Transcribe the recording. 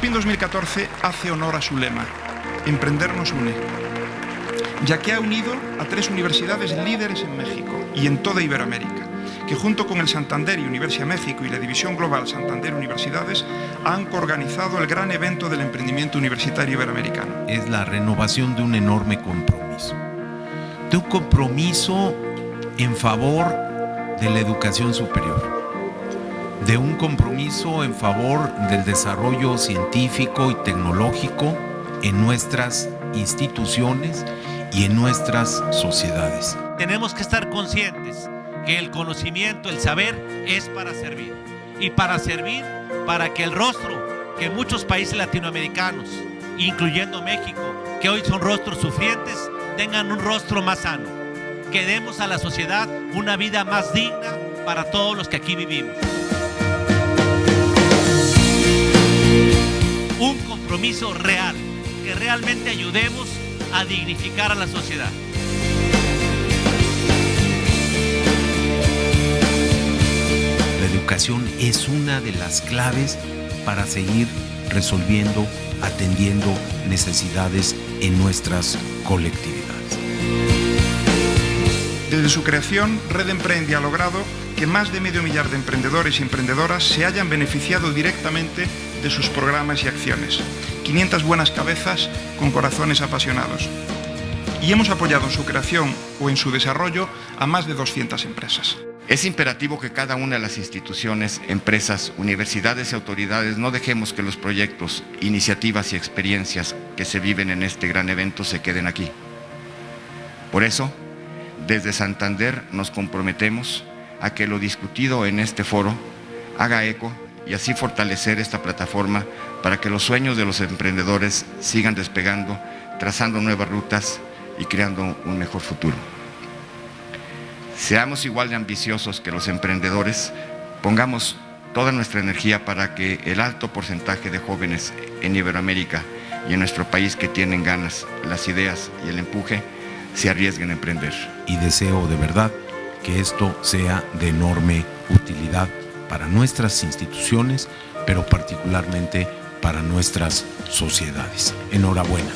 SPIN 2014 hace honor a su lema, Emprender nos une, ya que ha unido a tres universidades líderes en México y en toda Iberoamérica, que junto con el Santander y Universidad México y la División Global Santander Universidades han coorganizado el gran evento del emprendimiento universitario iberoamericano. Es la renovación de un enorme compromiso, de un compromiso en favor de la educación superior, de un compromiso en favor del desarrollo científico y tecnológico en nuestras instituciones y en nuestras sociedades. Tenemos que estar conscientes que el conocimiento, el saber es para servir. Y para servir, para que el rostro que muchos países latinoamericanos, incluyendo México, que hoy son rostros sufrientes, tengan un rostro más sano. Que demos a la sociedad una vida más digna para todos los que aquí vivimos. Un compromiso real que realmente ayudemos a dignificar a la sociedad. La educación es una de las claves para seguir resolviendo, atendiendo necesidades en nuestras colectividades. Desde su creación, Red Emprende ha logrado que más de medio millar de emprendedores y emprendedoras se hayan beneficiado directamente de sus programas y acciones. 500 buenas cabezas con corazones apasionados. Y hemos apoyado en su creación o en su desarrollo a más de 200 empresas. Es imperativo que cada una de las instituciones, empresas, universidades y autoridades no dejemos que los proyectos, iniciativas y experiencias que se viven en este gran evento se queden aquí. Por eso, desde Santander nos comprometemos a que lo discutido en este foro haga eco y así fortalecer esta plataforma para que los sueños de los emprendedores sigan despegando, trazando nuevas rutas y creando un mejor futuro. Seamos igual de ambiciosos que los emprendedores, pongamos toda nuestra energía para que el alto porcentaje de jóvenes en Iberoamérica y en nuestro país que tienen ganas, las ideas y el empuje, se arriesguen a emprender. Y deseo de verdad que esto sea de enorme utilidad para nuestras instituciones, pero particularmente para nuestras sociedades. Enhorabuena.